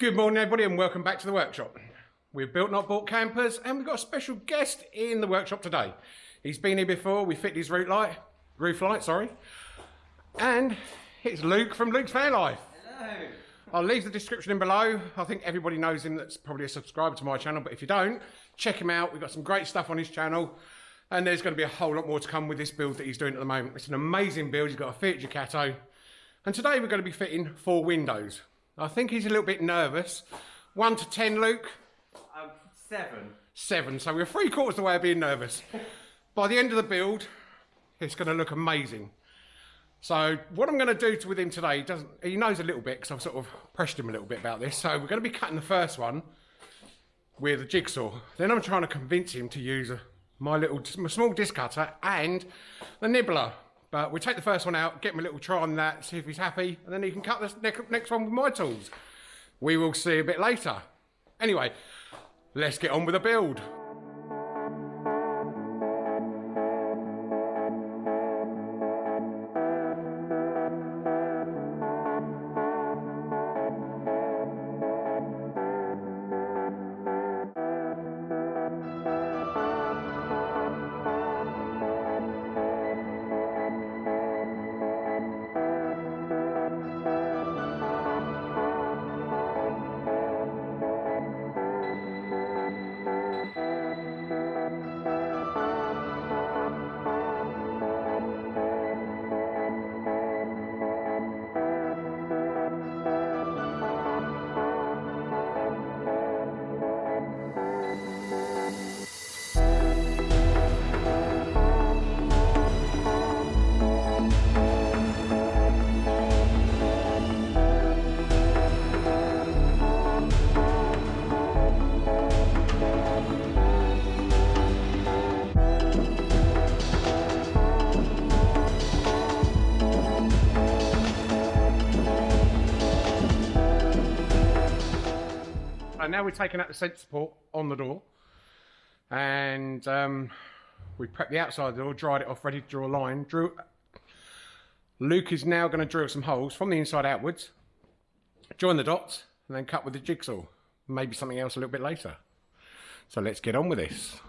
Good morning, everybody, and welcome back to the workshop. We've built not bought campers, and we've got a special guest in the workshop today. He's been here before. We fit his roof light, roof light, sorry, and it's Luke from Luke's Van Life. Hello. I'll leave the description in below. I think everybody knows him that's probably a subscriber to my channel, but if you don't, check him out. We've got some great stuff on his channel, and there's going to be a whole lot more to come with this build that he's doing at the moment. It's an amazing build. He's got a Fiat Ducato, and today we're going to be fitting four windows. I think he's a little bit nervous. One to ten, Luke. Um, seven. Seven. So we're three quarters of the way of being nervous. By the end of the build, it's going to look amazing. So what I'm going to do to, with him today, he doesn't he knows a little bit because I've sort of pressured him a little bit about this. So we're going to be cutting the first one with a jigsaw. Then I'm trying to convince him to use a, my little my small disc cutter and the nibbler. But we take the first one out, get him a little try on that, see if he's happy, and then he can cut the next, next one with my tools. We will see a bit later. Anyway, let's get on with the build. Now we've taken out the sensor port on the door. And um, we prepped the outside of the door, dried it off, ready to draw a line. Drew. Luke is now going to drill some holes from the inside outwards, join the dots, and then cut with the jigsaw. Maybe something else a little bit later. So let's get on with this.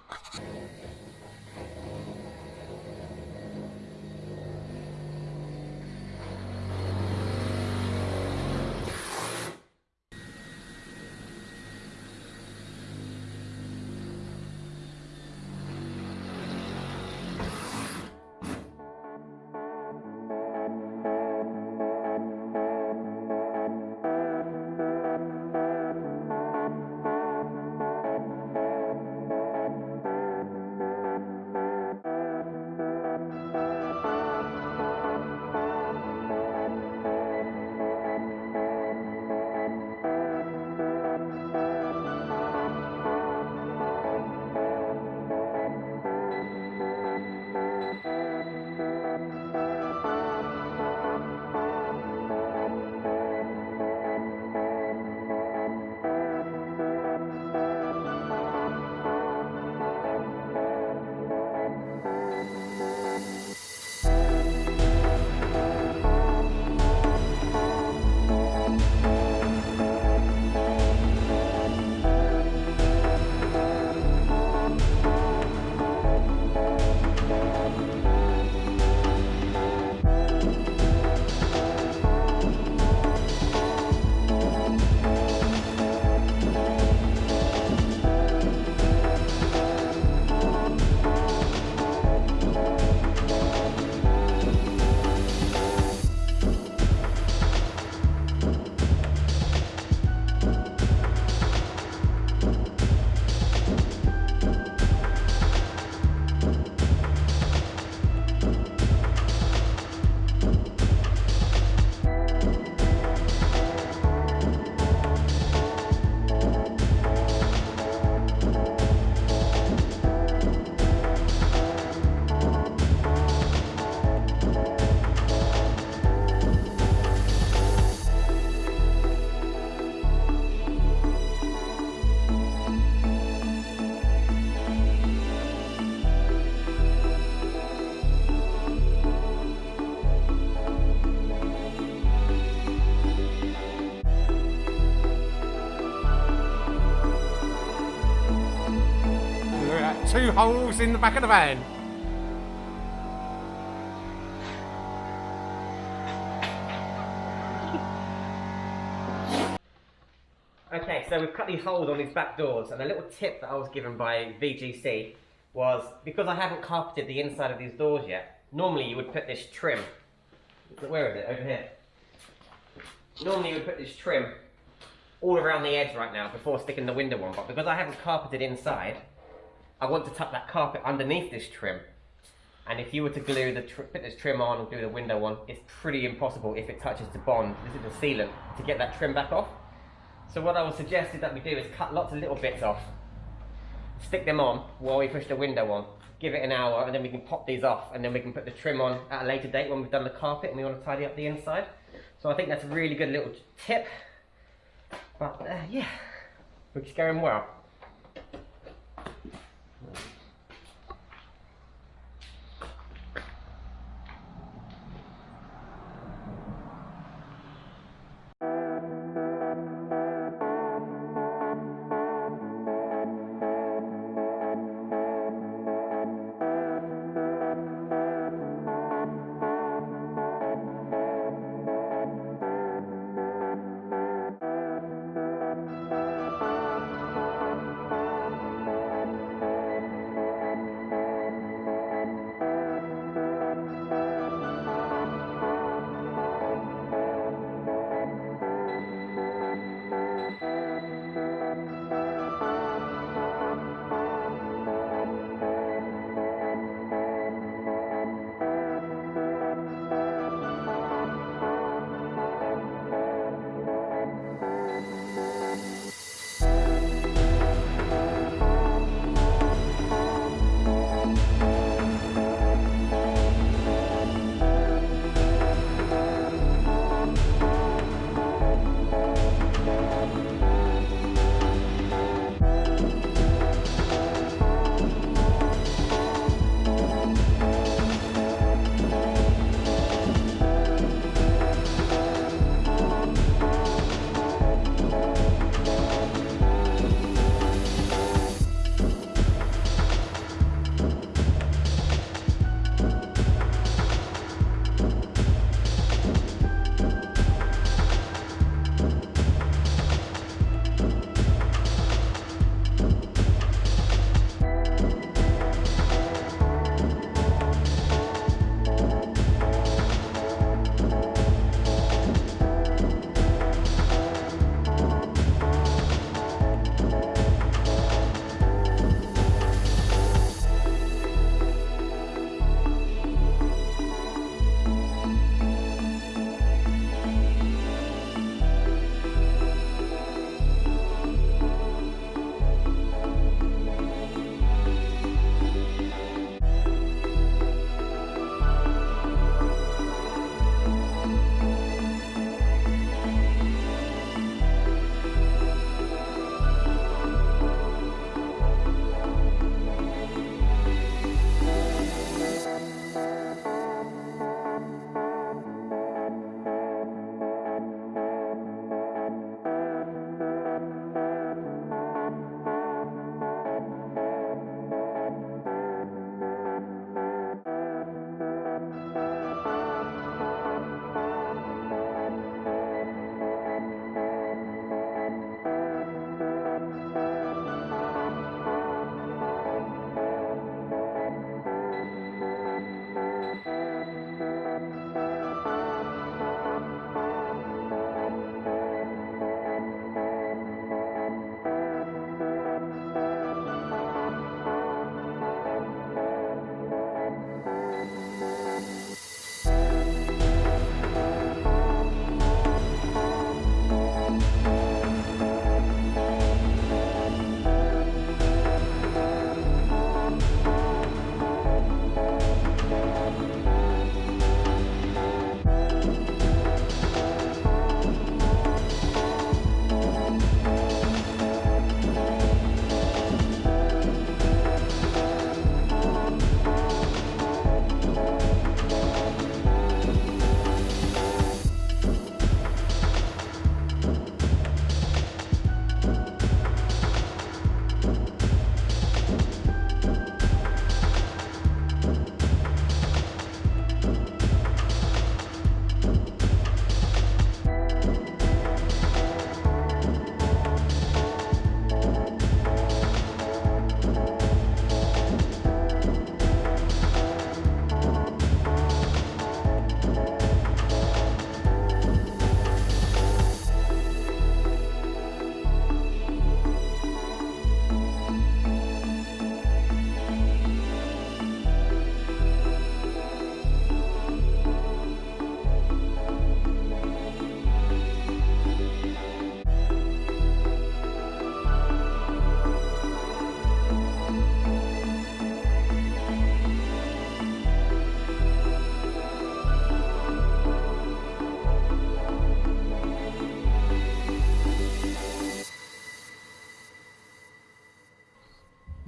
Two holes in the back of the van. Okay, so we've cut these holes on these back doors, and a little tip that I was given by VGC was because I haven't carpeted the inside of these doors yet. Normally, you would put this trim. Where is it? Over here. Normally, you would put this trim all around the edge right now before sticking the window on, but because I haven't carpeted inside, I want to tuck that carpet underneath this trim. And if you were to glue the tr- put this trim on and glue the window on, it's pretty impossible if it touches the bond. This is the sealant to get that trim back off. So what I would suggest is that we do is cut lots of little bits off, stick them on while we push the window on, give it an hour, and then we can pop these off, and then we can put the trim on at a later date when we've done the carpet and we want to tidy up the inside. So I think that's a really good little tip. But uh, yeah, looks going well.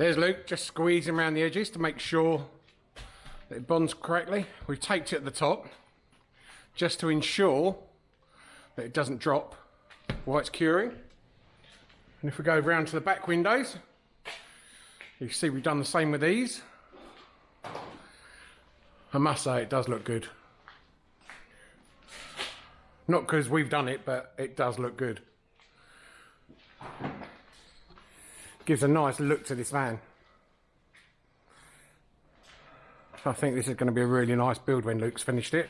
There's Luke, just squeezing around the edges to make sure that it bonds correctly. We've taped it at the top just to ensure that it doesn't drop while it's curing. And if we go round to the back windows, you see we've done the same with these. I must say it does look good. Not because we've done it, but it does look good. Gives a nice look to this van. I think this is going to be a really nice build when Luke's finished it.